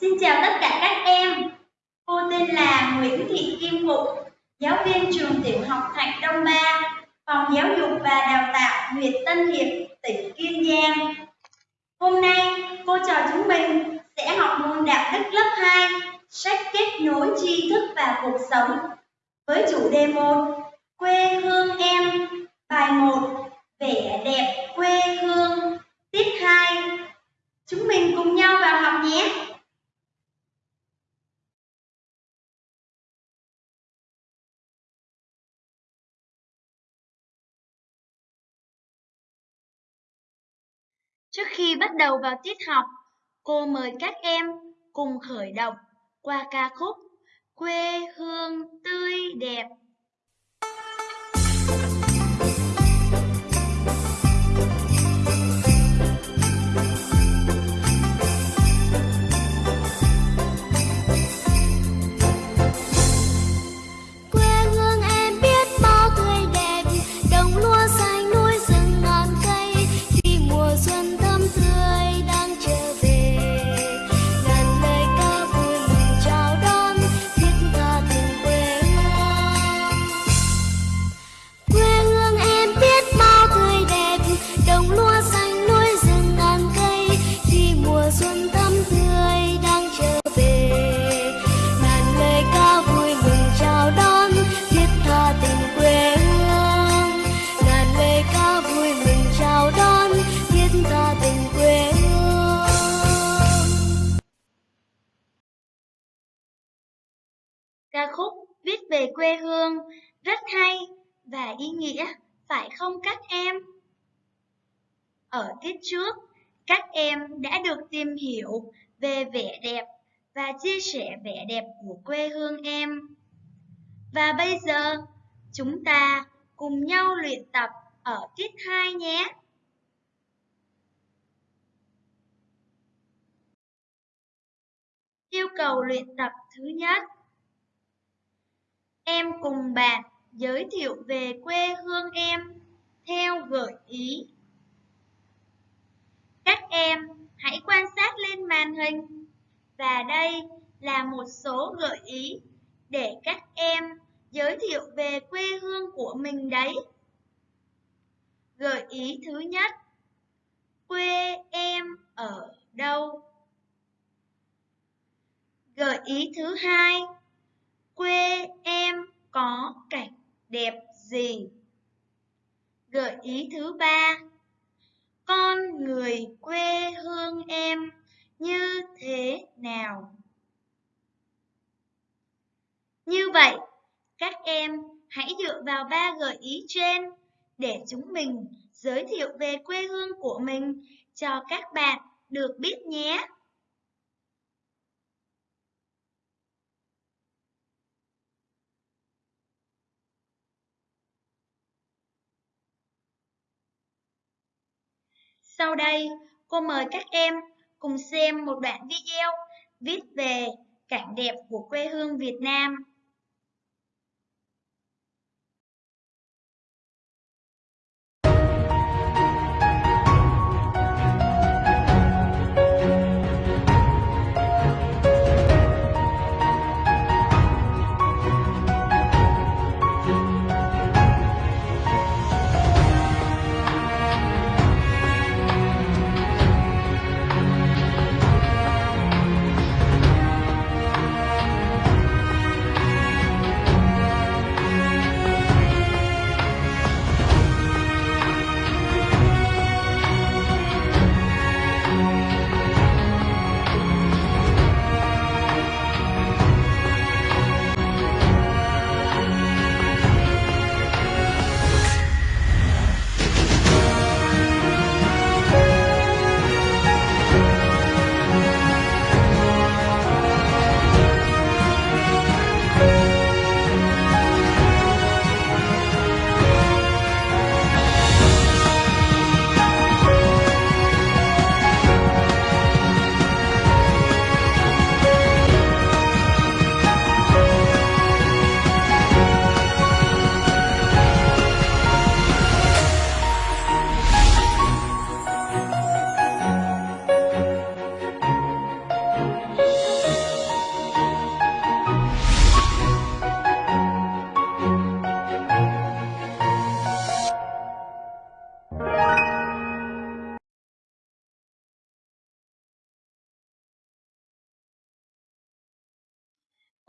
Xin chào tất cả các em. Cô tên là Nguyễn Thị Kim Phụng, giáo viên trường tiểu học Thạch Đông Ba, phòng giáo dục và đào tạo huyện Tân Hiệp, tỉnh Kiên Giang. Hôm nay, cô trò chúng mình sẽ học môn đạo đức lớp 2, sách kết nối tri thức và cuộc sống với chủ đề 1 Quê hương em, bài 1 Vẻ đẹp quê hương, tiết 2 Chúng mình cùng nhau vào Trước khi bắt đầu vào tiết học, cô mời các em cùng khởi động qua ca khúc Quê hương tươi đẹp. Quê hương rất hay và ý nghĩa, phải không các em? Ở tiết trước, các em đã được tìm hiểu về vẻ đẹp và chia sẻ vẻ đẹp của quê hương em. Và bây giờ, chúng ta cùng nhau luyện tập ở tiết 2 nhé. Yêu cầu luyện tập thứ nhất Em cùng bạn giới thiệu về quê hương em theo gợi ý. Các em hãy quan sát lên màn hình và đây là một số gợi ý để các em giới thiệu về quê hương của mình đấy. Gợi ý thứ nhất, quê em ở đâu? Gợi ý thứ hai, quê em có cảnh đẹp gì? Gợi ý thứ ba Con người quê hương em như thế nào? Như vậy, các em hãy dựa vào ba gợi ý trên để chúng mình giới thiệu về quê hương của mình cho các bạn được biết nhé. Sau đây, cô mời các em cùng xem một đoạn video viết về cảnh đẹp của quê hương Việt Nam.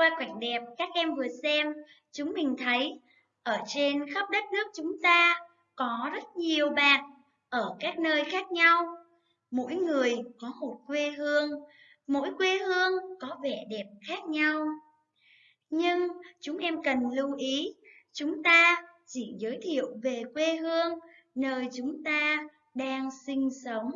Qua cảnh đẹp các em vừa xem, chúng mình thấy ở trên khắp đất nước chúng ta có rất nhiều bạn ở các nơi khác nhau. Mỗi người có một quê hương, mỗi quê hương có vẻ đẹp khác nhau. Nhưng chúng em cần lưu ý, chúng ta chỉ giới thiệu về quê hương nơi chúng ta đang sinh sống.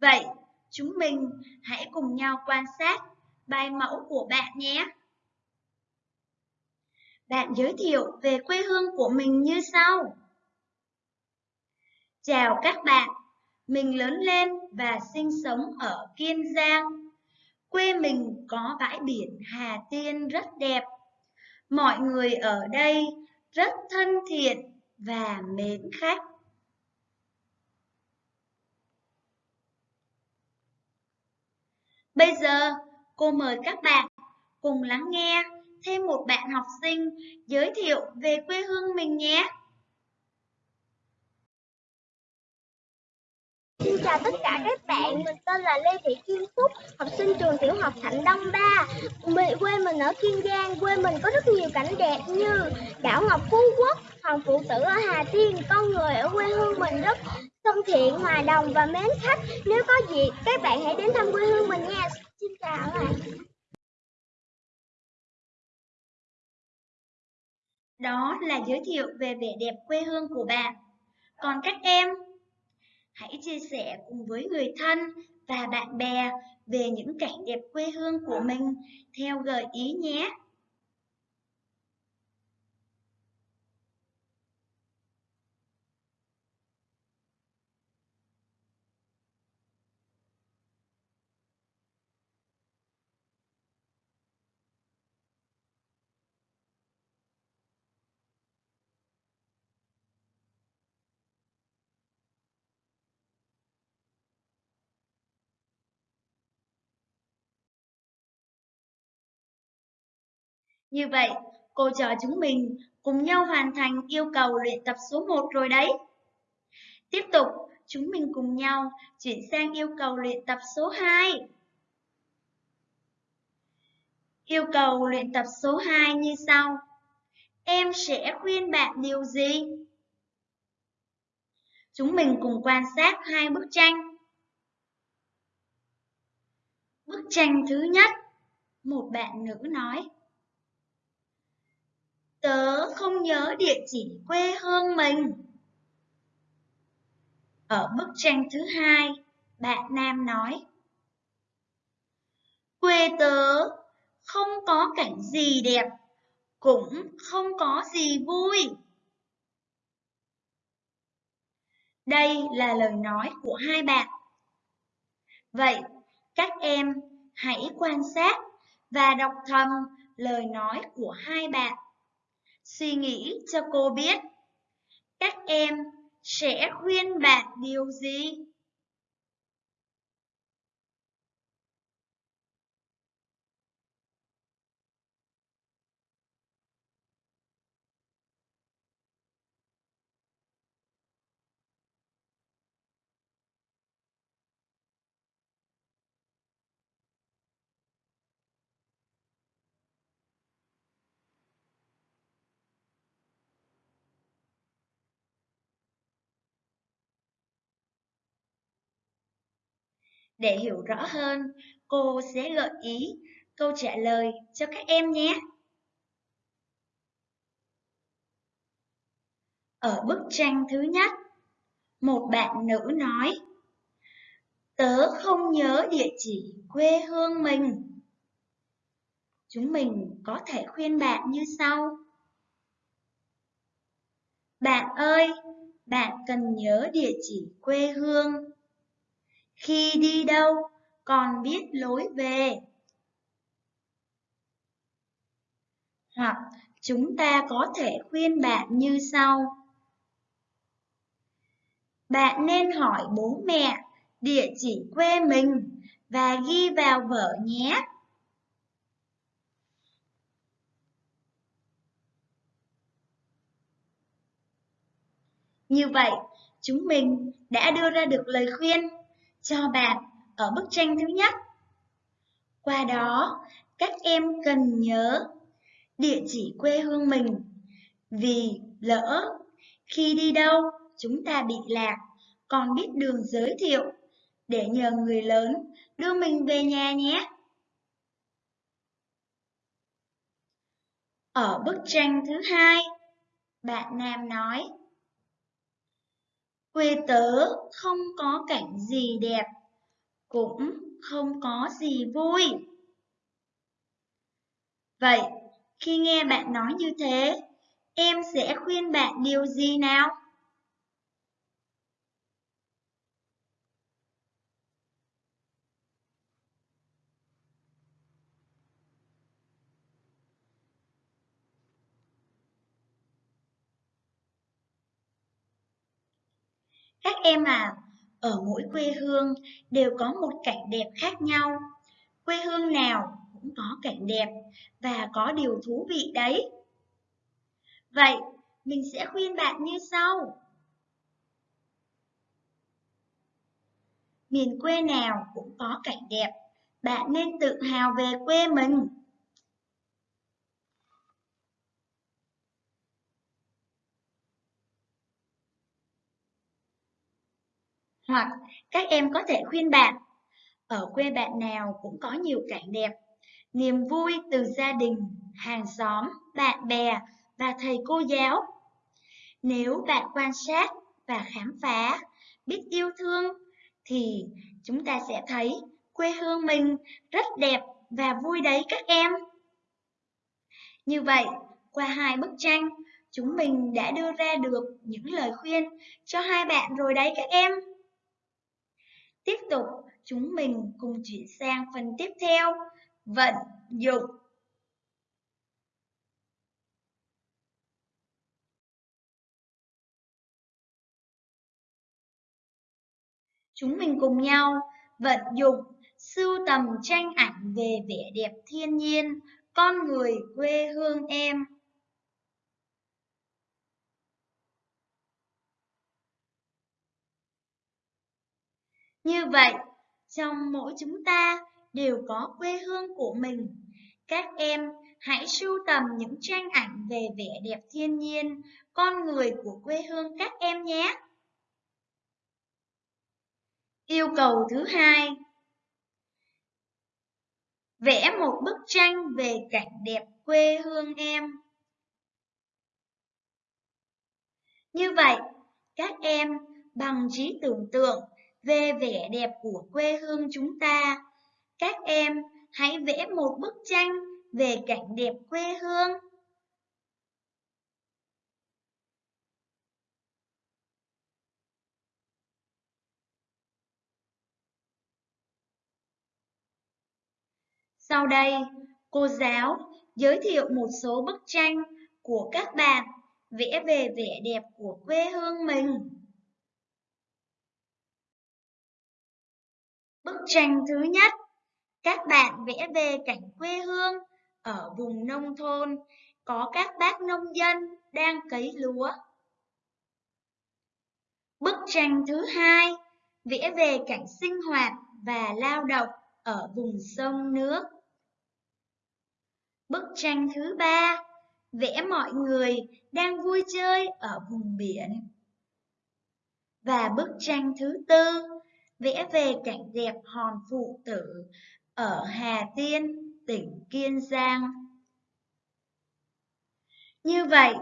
Vậy, chúng mình hãy cùng nhau quan sát bài mẫu của bạn nhé. Bạn giới thiệu về quê hương của mình như sau. Chào các bạn, mình lớn lên và sinh sống ở Kiên Giang. Quê mình có bãi biển Hà Tiên rất đẹp. Mọi người ở đây rất thân thiện và mến khách. Bây giờ, cô mời các bạn cùng lắng nghe thêm một bạn học sinh giới thiệu về quê hương mình nhé. Xin chào tất cả các bạn, mình tên là Lê Thị Kim Phúc, học sinh trường tiểu học Thạnh Đông 3. Mình, quê mình ở Kiên Giang, quê mình có rất nhiều cảnh đẹp như đảo Ngọc Phú Quốc, Hoàng Phụ Tử ở Hà Tiên. Con người ở quê hương mình rất thân thiện, hòa đồng và mến khách. Nếu có dịp, các bạn hãy đến thăm quê hương mình nha. Xin chào các bạn. Đó là giới thiệu về vẻ đẹp quê hương của bạn. Còn các em, hãy chia sẻ cùng với người thân và bạn bè về những cảnh đẹp quê hương của mình theo gợi ý nhé. Như vậy, cô trò chúng mình cùng nhau hoàn thành yêu cầu luyện tập số 1 rồi đấy. Tiếp tục, chúng mình cùng nhau chuyển sang yêu cầu luyện tập số 2. Yêu cầu luyện tập số 2 như sau. Em sẽ khuyên bạn điều gì? Chúng mình cùng quan sát hai bức tranh. Bức tranh thứ nhất, một bạn nữ nói. Tớ không nhớ địa chỉ quê hương mình. Ở bức tranh thứ hai, bạn nam nói. Quê tớ không có cảnh gì đẹp, cũng không có gì vui. Đây là lời nói của hai bạn. Vậy, các em hãy quan sát và đọc thầm lời nói của hai bạn. Suy nghĩ cho cô biết. Các em sẽ khuyên bạn điều gì? Để hiểu rõ hơn, cô sẽ gợi ý câu trả lời cho các em nhé. Ở bức tranh thứ nhất, một bạn nữ nói Tớ không nhớ địa chỉ quê hương mình. Chúng mình có thể khuyên bạn như sau. Bạn ơi, bạn cần nhớ địa chỉ quê hương khi đi đâu còn biết lối về. Hoặc chúng ta có thể khuyên bạn như sau. Bạn nên hỏi bố mẹ địa chỉ quê mình và ghi vào vở nhé. Như vậy, chúng mình đã đưa ra được lời khuyên cho bạn ở bức tranh thứ nhất. Qua đó, các em cần nhớ địa chỉ quê hương mình vì lỡ khi đi đâu chúng ta bị lạc còn biết đường giới thiệu để nhờ người lớn đưa mình về nhà nhé. Ở bức tranh thứ hai, bạn Nam nói Quê tớ không có cảnh gì đẹp, cũng không có gì vui. Vậy, khi nghe bạn nói như thế, em sẽ khuyên bạn điều gì nào? Các em à, ở mỗi quê hương đều có một cảnh đẹp khác nhau. Quê hương nào cũng có cảnh đẹp và có điều thú vị đấy. Vậy, mình sẽ khuyên bạn như sau. Miền quê nào cũng có cảnh đẹp, bạn nên tự hào về quê mình. Hoặc các em có thể khuyên bạn, ở quê bạn nào cũng có nhiều cảnh đẹp, niềm vui từ gia đình, hàng xóm, bạn bè và thầy cô giáo. Nếu bạn quan sát và khám phá, biết yêu thương, thì chúng ta sẽ thấy quê hương mình rất đẹp và vui đấy các em. Như vậy, qua hai bức tranh, chúng mình đã đưa ra được những lời khuyên cho hai bạn rồi đấy các em. Tiếp tục, chúng mình cùng chuyển sang phần tiếp theo, vận dụng. Chúng mình cùng nhau vận dụng sưu tầm tranh ảnh về vẻ đẹp thiên nhiên, con người quê hương em. Như vậy, trong mỗi chúng ta đều có quê hương của mình. Các em hãy sưu tầm những tranh ảnh về vẻ đẹp thiên nhiên, con người của quê hương các em nhé. Yêu cầu thứ hai Vẽ một bức tranh về cảnh đẹp quê hương em. Như vậy, các em bằng trí tưởng tượng về vẻ đẹp của quê hương chúng ta. Các em hãy vẽ một bức tranh về cảnh đẹp quê hương. Sau đây, cô giáo giới thiệu một số bức tranh của các bạn vẽ về vẻ đẹp của quê hương mình. Bức tranh thứ nhất, các bạn vẽ về cảnh quê hương ở vùng nông thôn có các bác nông dân đang cấy lúa. Bức tranh thứ hai, vẽ về cảnh sinh hoạt và lao động ở vùng sông nước. Bức tranh thứ ba, vẽ mọi người đang vui chơi ở vùng biển. Và bức tranh thứ tư, vẽ về cảnh đẹp hòn phụ tử ở Hà Tiên, tỉnh Kiên Giang. Như vậy,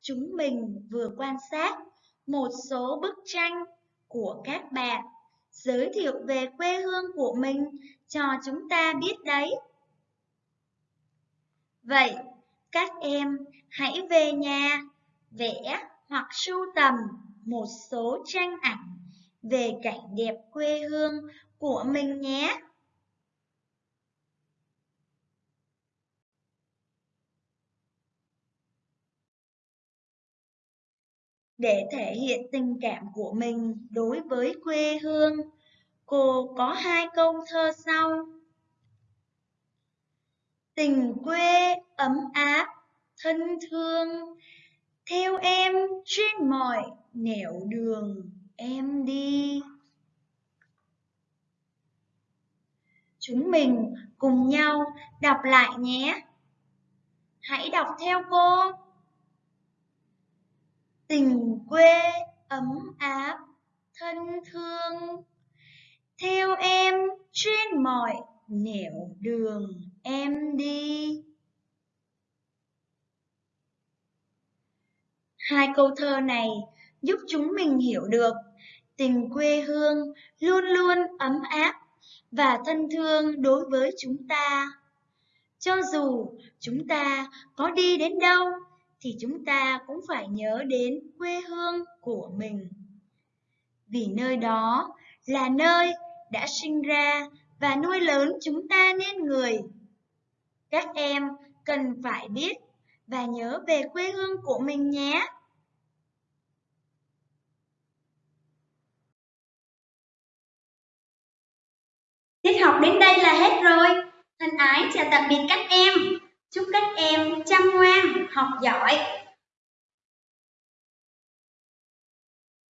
chúng mình vừa quan sát một số bức tranh của các bạn giới thiệu về quê hương của mình cho chúng ta biết đấy. Vậy, các em hãy về nhà vẽ hoặc sưu tầm một số tranh ảnh về cảnh đẹp quê hương của mình nhé. Để thể hiện tình cảm của mình đối với quê hương, cô có hai câu thơ sau. Tình quê ấm áp, thân thương, theo em trên mọi nẻo đường em đi. Chúng mình cùng nhau đọc lại nhé. Hãy đọc theo cô. Tình quê ấm áp, thân thương. Theo em trên mọi nẻo đường em đi. Hai câu thơ này giúp chúng mình hiểu được tình quê hương luôn luôn ấm áp và thân thương đối với chúng ta. Cho dù chúng ta có đi đến đâu thì chúng ta cũng phải nhớ đến quê hương của mình. Vì nơi đó là nơi đã sinh ra và nuôi lớn chúng ta nên người. Các em cần phải biết và nhớ về quê hương của mình nhé. Tiết học đến đây là hết rồi. Thân ái chào tạm biệt các em. Chúc các em chăm ngoan, học giỏi